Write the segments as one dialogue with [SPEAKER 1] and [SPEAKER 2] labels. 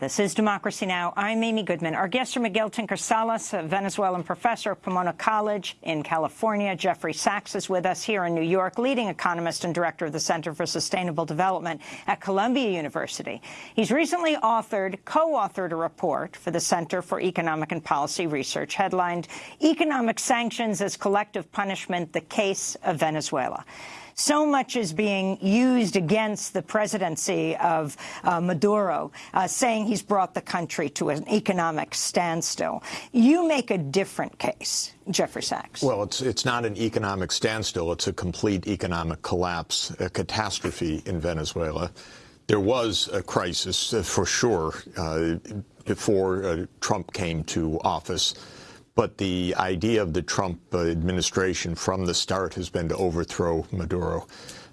[SPEAKER 1] This is Democracy Now! I'm Amy Goodman. Our guests are Miguel Tinker Salas, a Venezuelan professor at Pomona College in California. Jeffrey Sachs is with us here in New York, leading economist and director of the Center for Sustainable Development at Columbia University. He's recently authored, co-authored a report for the Center for Economic and Policy Research headlined Economic Sanctions as Collective Punishment, the Case of Venezuela so much is being used against the presidency of uh, Maduro, uh, saying he's brought the country to an economic standstill. You make a different case. Jeffrey Sachs.
[SPEAKER 2] Well, it's it's not an economic standstill. It's a complete economic collapse, a catastrophe in Venezuela. There was a crisis, uh, for sure, uh, before uh, Trump came to office. But the idea of the Trump administration from the start has been to overthrow Maduro.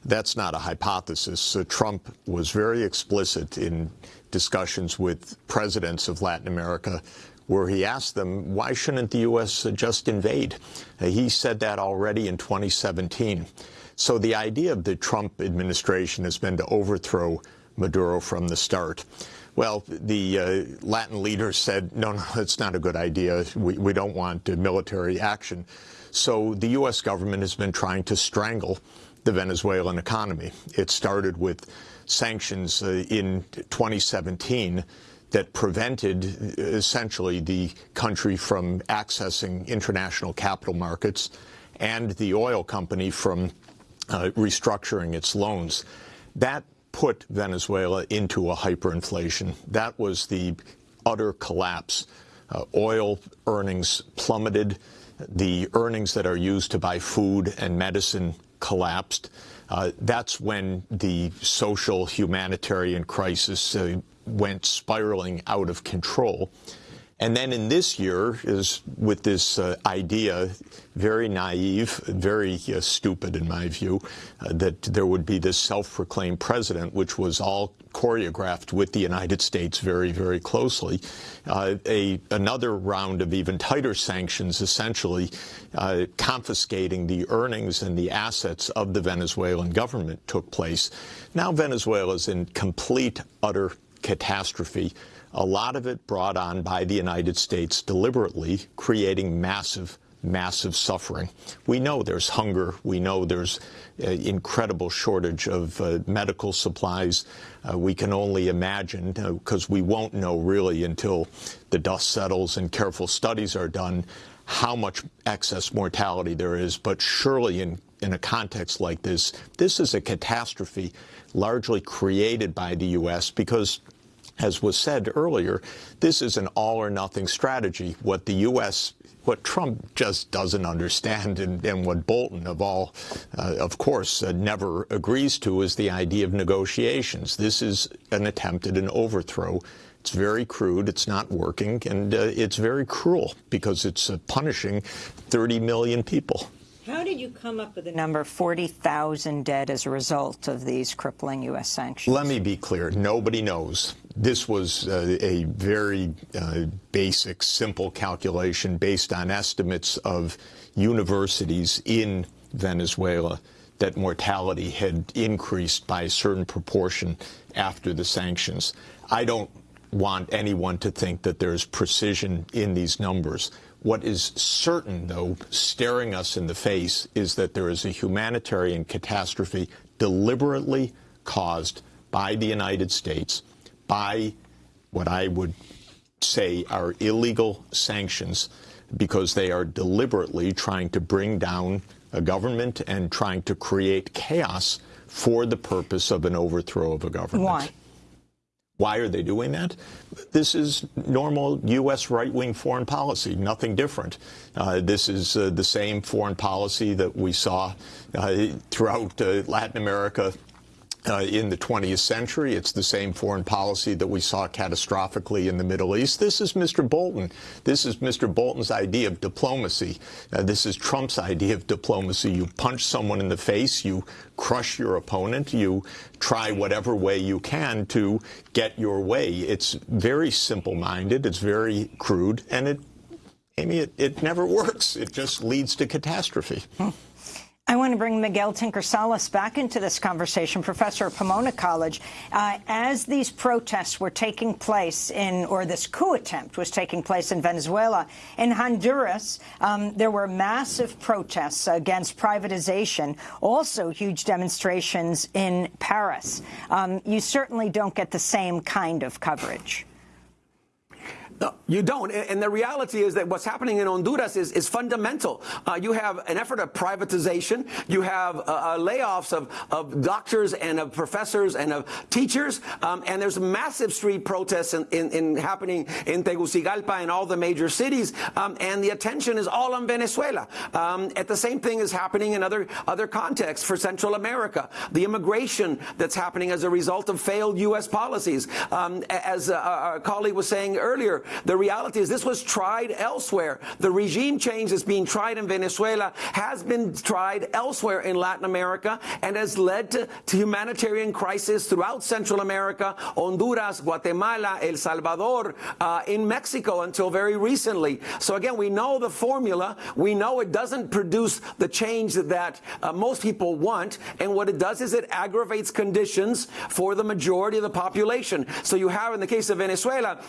[SPEAKER 2] That's not a hypothesis. Uh, Trump was very explicit in discussions with presidents of Latin America where he asked them, why shouldn't the U.S. just invade? Uh, he said that already in 2017. So the idea of the Trump administration has been to overthrow Maduro from the start. Well, the uh, Latin leaders said, no, no, it's not a good idea. We, we don't want uh, military action. So the U.S. government has been trying to strangle the Venezuelan economy. It started with sanctions uh, in 2017 that prevented uh, essentially the country from accessing international capital markets and the oil company from uh, restructuring its loans. That put Venezuela into a hyperinflation. That was the utter collapse. Uh, oil earnings plummeted. The earnings that are used to buy food and medicine collapsed. Uh, that's when the social humanitarian crisis uh, went spiraling out of control. And then in this year is with this uh, idea, very naive, very uh, stupid in my view, uh, that there would be this self-proclaimed president, which was all choreographed with the United States very, very closely. Uh, a, another round of even tighter sanctions, essentially uh, confiscating the earnings and the assets of the Venezuelan government took place. Now Venezuela is in complete, utter catastrophe a lot of it brought on by the United States deliberately, creating massive massive suffering. We know there's hunger. We know there's uh, incredible shortage of uh, medical supplies. Uh, we can only imagine, because uh, we won't know really until the dust settles and careful studies are done, how much excess mortality there is. But surely in, in a context like this, this is a catastrophe largely created by the U.S. because as was said earlier, this is an all or nothing strategy. What the U.S. What Trump just doesn't understand, and, and what Bolton, of all, uh, of course, uh, never agrees to, is the idea of negotiations. This is an attempt at an overthrow. It's very crude, it's not working, and uh, it's very cruel because it's uh, punishing 30 million people.
[SPEAKER 1] How did you come up with the number 40,000 dead as a result of these crippling U.S. sanctions?
[SPEAKER 2] Let me be clear. Nobody knows. This was uh, a very uh, basic, simple calculation based on estimates of universities in Venezuela that mortality had increased by a certain proportion after the sanctions. I don't want anyone to think that there's precision in these numbers. What is certain, though, staring us in the face, is that there is a humanitarian catastrophe deliberately caused by the United States, by what I would say are illegal sanctions, because they are deliberately trying to bring down a government and trying to create chaos for the purpose of an overthrow of a government.
[SPEAKER 1] Why?
[SPEAKER 2] Why are they doing that? This is normal U.S. right-wing foreign policy, nothing different. Uh, this is uh, the same foreign policy that we saw uh, throughout uh, Latin America uh, in the 20th century. It's the same foreign policy that we saw catastrophically in the Middle East. This is Mr. Bolton. This is Mr. Bolton's idea of diplomacy. Uh, this is Trump's idea of diplomacy. You punch someone in the face, you crush your opponent, you try whatever way you can to get your way. It's very simple-minded, it's very crude, and it, Amy, it, it never works. It just leads to catastrophe.
[SPEAKER 1] Hmm. I want to bring Miguel Tinker Salas back into this conversation, professor at Pomona College. Uh, as these protests were taking place in, or this coup attempt was taking place in Venezuela, in Honduras, um, there were massive protests against privatization, also huge demonstrations in Paris. Um, you certainly don't get the same kind of coverage.
[SPEAKER 3] No, you don't. And the reality is that what's happening in Honduras is, is fundamental. Uh, you have an effort of privatization. You have uh, uh, layoffs of, of doctors and of professors and of teachers. Um, and there's massive street protests in, in, in, happening in Tegucigalpa and all the major cities. Um, and the attention is all on Venezuela. Um, at the same thing is happening in other, other contexts for Central America. The immigration that's happening as a result of failed U.S. policies. Um, as a, a colleague was saying earlier, the reality is this was tried elsewhere. The regime change that's being tried in Venezuela has been tried elsewhere in Latin America and has led to, to humanitarian crisis throughout Central America, Honduras, Guatemala, El Salvador, uh, in Mexico until very recently. So again, we know the formula. We know it doesn't produce the change that uh, most people want. And what it does is it aggravates conditions for the majority of the population. So you have, in the case of Venezuela,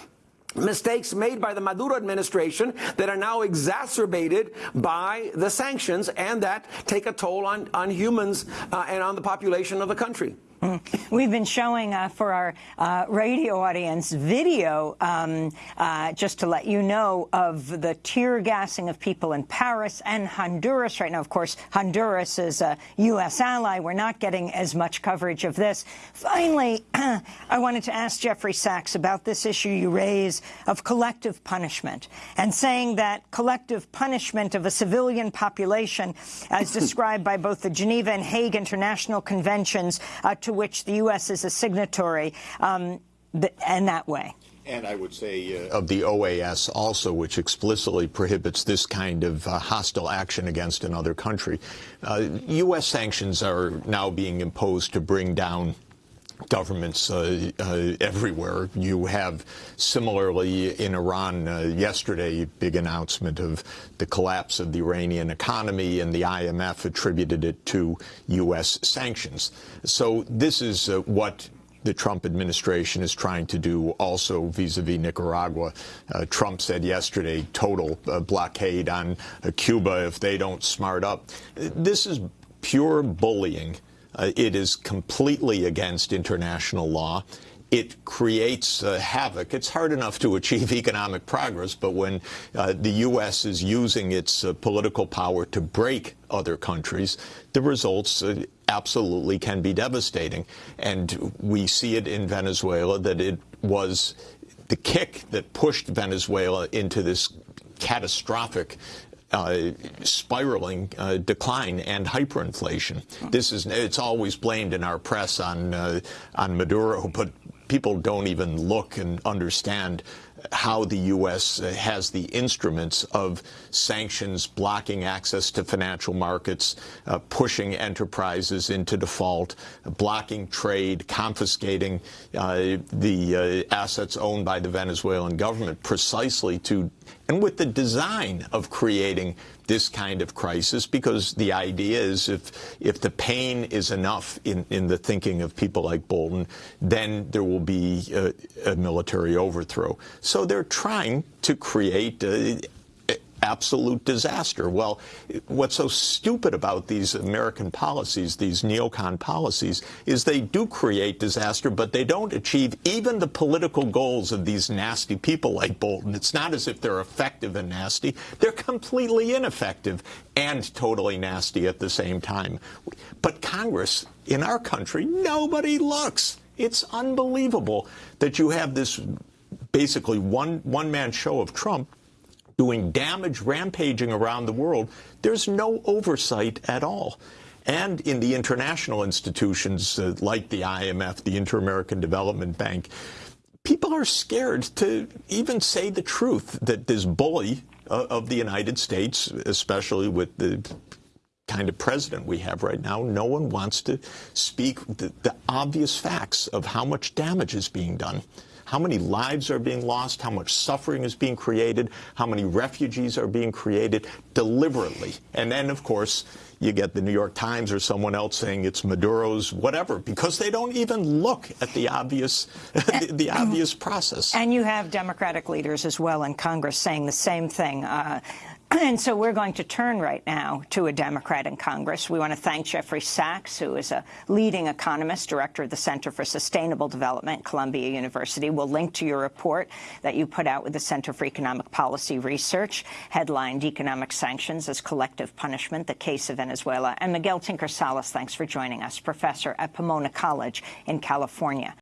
[SPEAKER 3] mistakes made by the Maduro administration that are now exacerbated by the sanctions and that take a toll on, on humans uh, and on the population of the country.
[SPEAKER 1] We've been showing uh, for our uh, radio audience video, um, uh, just to let you know, of the tear gassing of people in Paris and Honduras right now. Of course, Honduras is a U.S. ally. We're not getting as much coverage of this. Finally, I wanted to ask Jeffrey Sachs about this issue you raise of collective punishment and saying that collective punishment of a civilian population, as described by both the Geneva and Hague International Conventions, uh, to which the U.S. is a signatory, um, and that way.
[SPEAKER 2] And I would say uh, of the OAS also, which explicitly prohibits this kind of uh, hostile action against another country. Uh, U.S. sanctions are now being imposed to bring down governments uh, uh, everywhere. You have similarly in Iran uh, yesterday big announcement of the collapse of the Iranian economy and the IMF attributed it to U.S. sanctions. So this is uh, what the Trump administration is trying to do also vis-a-vis -vis Nicaragua. Uh, Trump said yesterday total uh, blockade on Cuba if they don't smart up. This is pure bullying uh, it is completely against international law. It creates uh, havoc. It's hard enough to achieve economic progress, but when uh, the U.S. is using its uh, political power to break other countries, the results uh, absolutely can be devastating. And we see it in Venezuela that it was the kick that pushed Venezuela into this catastrophic uh, spiraling uh, decline and hyperinflation. This is it's always blamed in our press on uh, on Maduro, but people don't even look and understand how the U.S. has the instruments of sanctions, blocking access to financial markets, uh, pushing enterprises into default, blocking trade, confiscating uh, the uh, assets owned by the Venezuelan government precisely to and with the design of creating this kind of crisis because the idea is if if the pain is enough in, in the thinking of people like Bolton, then there will be a, a military overthrow. So they're trying to create absolute disaster. Well, what's so stupid about these American policies, these neocon policies, is they do create disaster, but they don't achieve even the political goals of these nasty people like Bolton. It's not as if they're effective and nasty. They're completely ineffective and totally nasty at the same time. But Congress, in our country, nobody looks. It's unbelievable that you have this basically one one-man show of Trump doing damage rampaging around the world, there's no oversight at all. And in the international institutions uh, like the IMF, the Inter-American Development Bank, people are scared to even say the truth that this bully uh, of the United States, especially with the kind of president we have right now, no one wants to speak the, the obvious facts of how much damage is being done. How many lives are being lost, how much suffering is being created, how many refugees are being created deliberately. And then, of course, you get the New York Times or someone else saying it's Maduro's whatever, because they don't even look at the obvious, the, the, obvious process.
[SPEAKER 1] And you have Democratic leaders as well in Congress saying the same thing. Uh, and so we're going to turn right now to a Democrat in Congress. We want to thank Jeffrey Sachs, who is a leading economist, director of the Center for Sustainable Development Columbia University. We'll link to your report that you put out with the Center for Economic Policy Research, headlined Economic Sanctions as Collective Punishment, the Case of Venezuela. And Miguel Tinker Salas, thanks for joining us, professor at Pomona College in California.